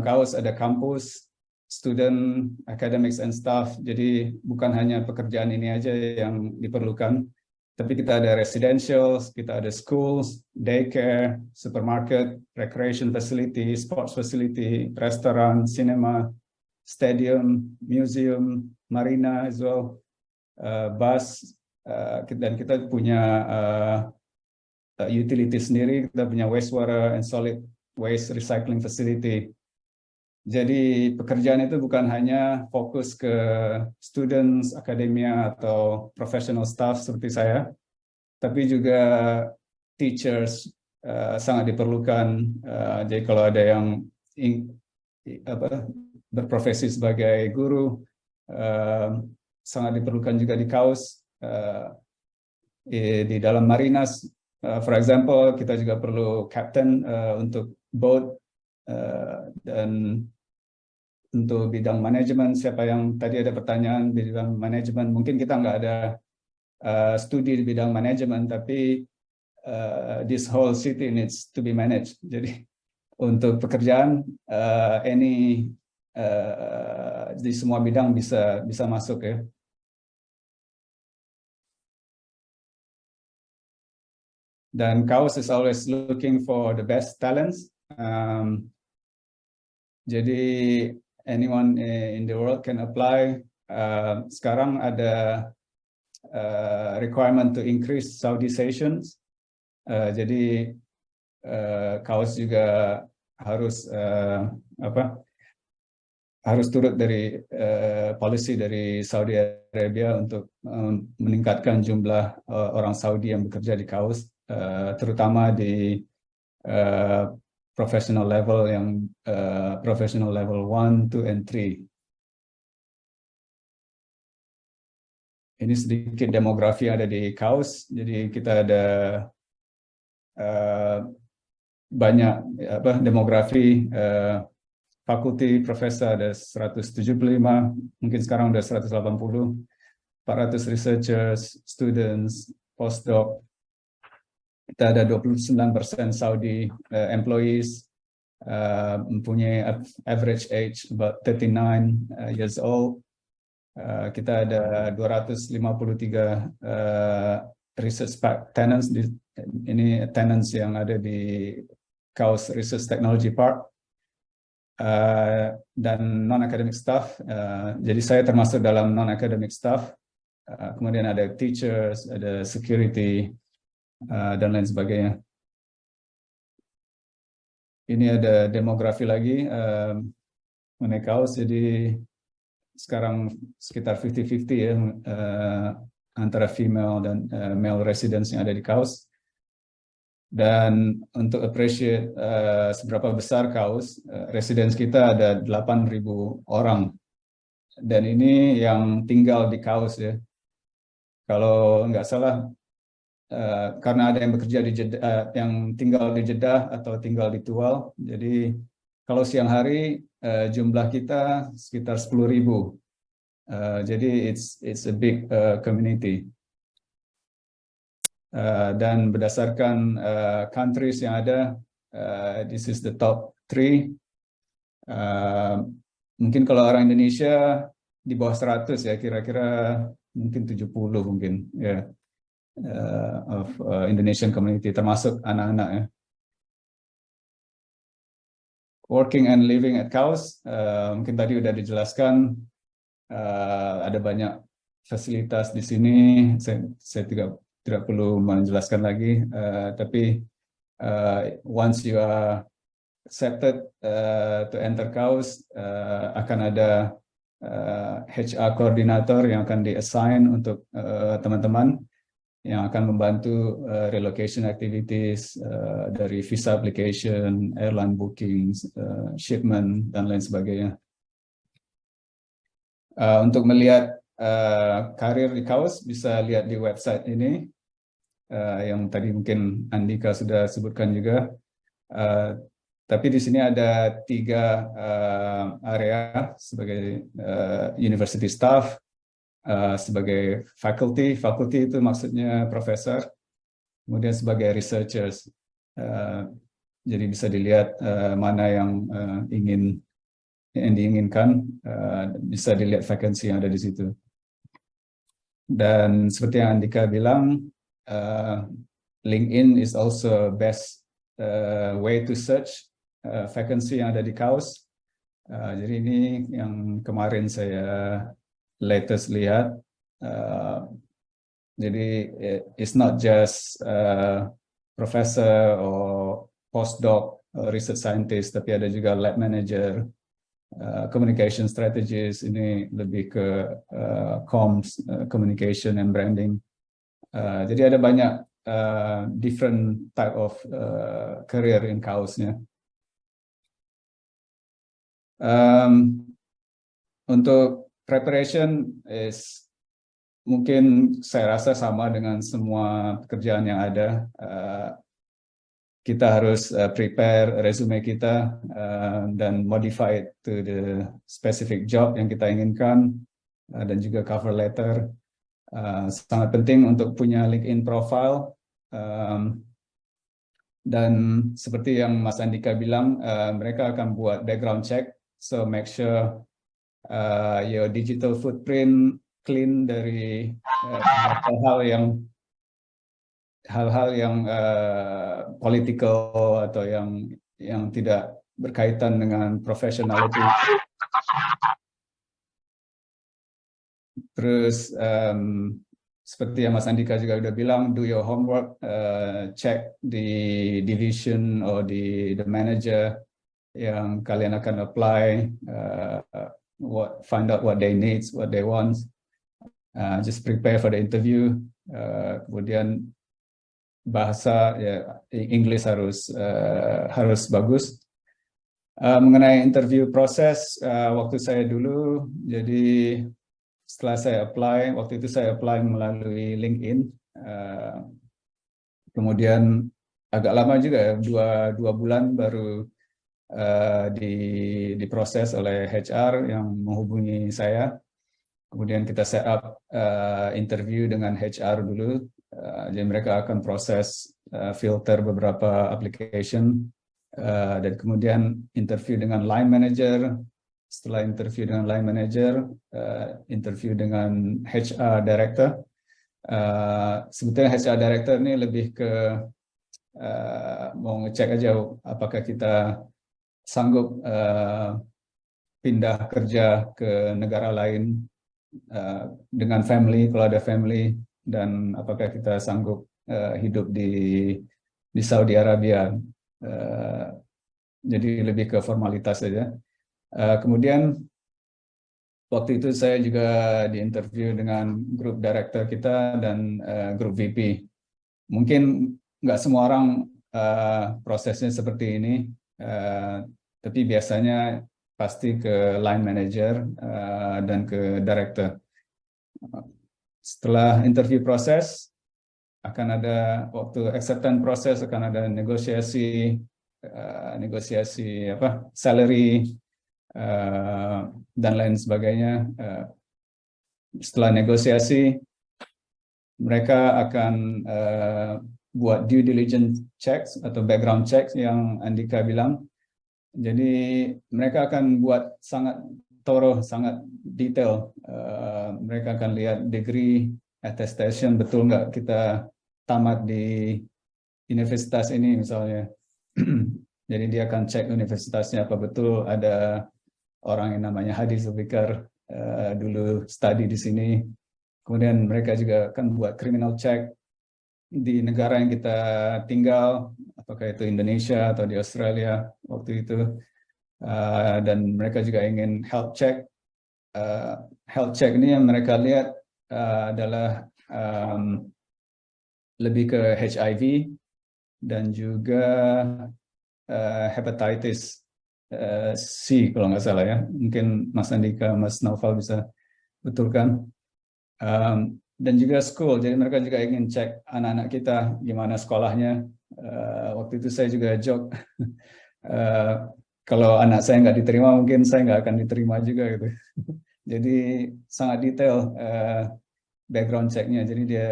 kaus ada kampus, student, academics, and staff. Jadi bukan hanya pekerjaan ini aja yang diperlukan, tapi kita ada residential, kita ada schools, daycare, supermarket, recreation facility, sports facility, restaurant, cinema, stadium, museum, marina as well, uh, bus, uh, dan kita punya uh, utility sendiri, kita punya wastewater and solid waste recycling facility. Jadi pekerjaan itu bukan hanya fokus ke students, akademia, atau professional staff seperti saya, tapi juga teachers uh, sangat diperlukan. Uh, jadi kalau ada yang in, apa, berprofesi sebagai guru, uh, sangat diperlukan juga di kaus. Uh, di dalam marinas, uh, for example, kita juga perlu captain uh, untuk boat uh, dan untuk bidang manajemen siapa yang tadi ada pertanyaan bidang manajemen mungkin kita nggak ada uh, studi di bidang manajemen tapi uh, this whole city needs to be managed. Jadi untuk pekerjaan uh, any uh, di semua bidang bisa bisa masuk ya. Dan Kaus is always looking for the best talents Um, jadi anyone in the world can apply. Uh, sekarang ada uh, requirement to increase Saudization. Uh, jadi uh, kaos juga harus uh, apa? harus turut dari uh, policy dari Saudi Arabia untuk um, meningkatkan jumlah uh, orang Saudi yang bekerja di kaos, uh, terutama di uh, professional level yang uh, professional level 1, 2, and 3. Ini sedikit demografi ada di KAUS, jadi kita ada uh, banyak apa demografi uh, fakulti profesor ada 175, mungkin sekarang udah 180, 400 researchers, students, postdoc, kita ada 29% Saudi uh, employees, uh, mempunyai average age about 39 uh, years old. Uh, kita ada 253 uh, research tenants, di, ini tenants yang ada di Chaos Research Technology Park. Uh, dan non-academic staff, uh, jadi saya termasuk dalam non-academic staff, uh, kemudian ada teachers, ada security, uh, dan lain sebagainya. Ini ada demografi lagi uh, mengenai kaos, jadi sekarang sekitar 50-50 ya uh, antara female dan male residents yang ada di kaos. Dan untuk appreciate uh, seberapa besar kaos, uh, residents kita ada 8.000 orang. Dan ini yang tinggal di kaos ya. Kalau nggak salah Eh, karena ada yang bekerja di Jeddah, uh, yang tinggal di Jeddah atau tinggal di Tual. Jadi kalau siang hari uh, jumlah kita sekitar 10.000. Uh, jadi it's it's a big uh, community. Uh, dan berdasarkan uh, countries yang ada, uh, this is the top three. Uh, mungkin kalau orang Indonesia di bawah 100 ya, kira-kira mungkin 70 mungkin ya. Yeah uh, of uh, Indonesian community, termasuk anak-anak ya. Working and living at Kaus, uh, mungkin tadi udah dijelaskan, uh, ada banyak fasilitas di sini, saya, saya tidak tidak perlu menjelaskan lagi, uh, tapi uh, once you are accepted uh, to enter Kaus, uh, akan ada uh, HR koordinator yang akan di-assign untuk teman-teman uh, yang akan membantu uh, relocation activities uh, dari visa application, airline bookings, uh, shipment, dan lain sebagainya. Uh, untuk melihat uh, karir di Kaus, bisa lihat di website ini, uh, yang tadi mungkin Andika sudah sebutkan juga. Uh, tapi di sini ada tiga uh, area sebagai uh, university staff, uh, sebagai faculty, faculty itu maksudnya profesor, kemudian sebagai researchers. Uh, jadi bisa dilihat uh, mana yang ingin yang diinginkan, bisa dilihat vacancy yang ada di situ. Dan seperti yang Andika bilang, LinkedIn is also best way to search uh, vacancy yang ada di kaos. Uh, jadi ini yang kemarin saya latest lihat. Uh, jadi it's not just uh, professor or postdoc research scientist, tapi ada juga lab manager, uh, communication strategist, ini lebih ke uh, comms, uh, communication and branding. Uh, jadi ada banyak uh, different type of uh, career in kaosnya. Um, untuk preparation is mungkin saya rasa sama dengan semua pekerjaan yang ada. Uh, kita harus uh, prepare resume kita uh, dan modify it to the specific job yang kita inginkan uh, dan juga cover letter. Uh, sangat penting untuk punya LinkedIn profile. Um, dan seperti yang Mas Andika bilang, uh, mereka akan buat background check So make sure uh, your digital footprint clean dari uh, hal-hal uh, yang hal-hal yang uh, political atau yang yang tidak berkaitan dengan professionality. Terus um, seperti yang Mas Andika juga udah bilang, do your homework, uh, check the division or the the manager yang kalian akan apply, uh, what find out what they needs, what they want, uh, just prepare for the interview. Uh, kemudian bahasa ya English harus uh, harus bagus. Uh, mengenai interview proses, uh, waktu saya dulu, jadi setelah saya apply, waktu itu saya apply melalui LinkedIn. Uh, kemudian agak lama juga ya, dua, dua bulan baru uh, di, diproses oleh HR yang menghubungi saya. Kemudian kita set up uh, interview dengan HR dulu. Uh, jadi mereka akan proses uh, filter beberapa application. Uh, dan kemudian interview dengan line manager. Setelah interview dengan line manager, uh, interview dengan HR director. Uh, sebetulnya HR director ini lebih ke uh, mau ngecek aja apakah kita sanggup uh, pindah kerja ke negara lain uh, dengan family kalau ada family dan apakah kita sanggup uh, hidup di di Saudi Arabia uh, jadi lebih ke formalitas saja. Uh, kemudian waktu itu saya juga diinterview dengan grup director kita dan uh, grup VP mungkin nggak semua orang uh, prosesnya seperti ini Uh, tapi biasanya pasti ke line manager uh, dan ke director. Setelah interview proses, akan ada waktu acceptance proses akan ada negosiasi uh, negosiasi apa salary dan lain sebagainya. Setelah negosiasi, mereka akan buat due diligence checks atau background checks yang Andika bilang. Jadi mereka akan buat sangat thorough, sangat detail. Uh, mereka akan lihat degree, attestation, betul nggak kita tamat di universitas ini misalnya. Jadi dia akan cek universitasnya apa betul ada orang yang namanya Hadi Zulfikar uh, dulu study di sini. Kemudian mereka juga akan buat criminal check di negara yang kita tinggal, apakah itu Indonesia atau di Australia waktu itu, uh, dan mereka juga ingin health check. Uh, health check ini yang mereka lihat uh, adalah um, lebih ke HIV dan juga uh, hepatitis C kalau nggak salah ya. Mungkin Mas Andika, Mas Naufal bisa betulkan. Um, dan juga school. Jadi mereka juga ingin cek anak-anak kita gimana sekolahnya. Uh, waktu itu saya juga joke, uh, kalau anak saya nggak diterima mungkin saya nggak akan diterima juga gitu. Jadi sangat detail uh, background checknya. Jadi dia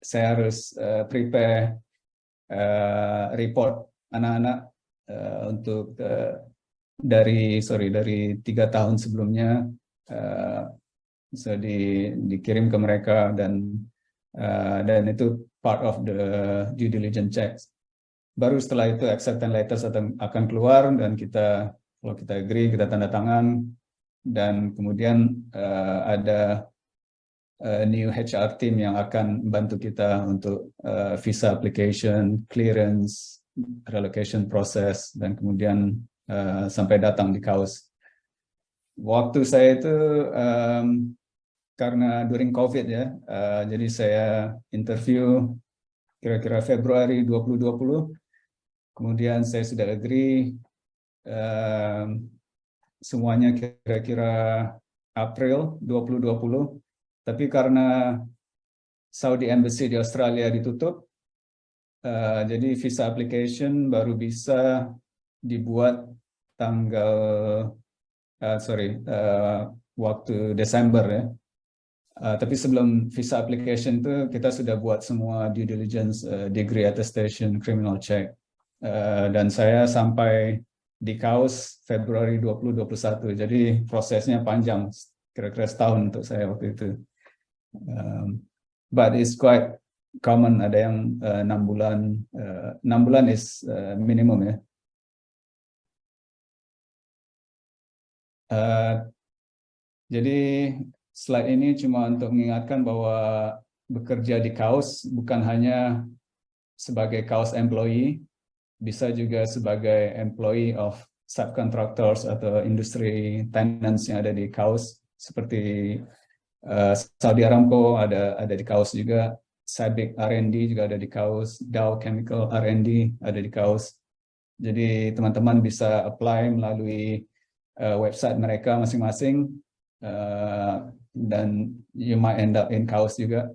saya harus uh, prepare uh, report anak-anak uh, untuk uh, dari sorry dari tiga tahun sebelumnya bisa di, dikirim ke mereka dan uh, dan itu part of the due diligence checks. Baru setelah itu acceptance letters akan keluar dan kita kalau kita agree kita tanda tangan dan kemudian uh, ada uh, new HR team yang akan bantu kita untuk uh, visa application, clearance, relocation process, dan kemudian uh, sampai datang di kaos. Waktu saya itu um, karena during COVID ya, uh, jadi saya interview kira-kira Februari 2020, kemudian saya sudah agree um, semuanya kira-kira April 2020. Tapi karena Saudi Embassy di Australia ditutup, uh, jadi visa application baru bisa dibuat tanggal, uh, sorry, uh, waktu Desember ya. Uh, tapi sebelum visa application itu kita sudah buat semua due diligence, uh, degree attestation, criminal check. Uh, dan saya sampai di kaos Februari 2021. Jadi prosesnya panjang, kira-kira setahun untuk saya waktu itu. Um, but it's quite common, ada yang enam uh, bulan, enam uh, bulan is uh, minimum ya. Uh, jadi slide ini cuma untuk mengingatkan bahwa bekerja di kaos bukan hanya sebagai kaos employee, bisa juga sebagai employee of subcontractors atau industri tenants yang ada di Kaus seperti uh, Saudi Aramco ada ada di Kaus juga, Sabic R&D juga ada di Kaus, Dow Chemical R&D ada di Kaus. Jadi teman-teman bisa apply melalui uh, website mereka masing-masing. Uh, dan you might end up in Kaus juga.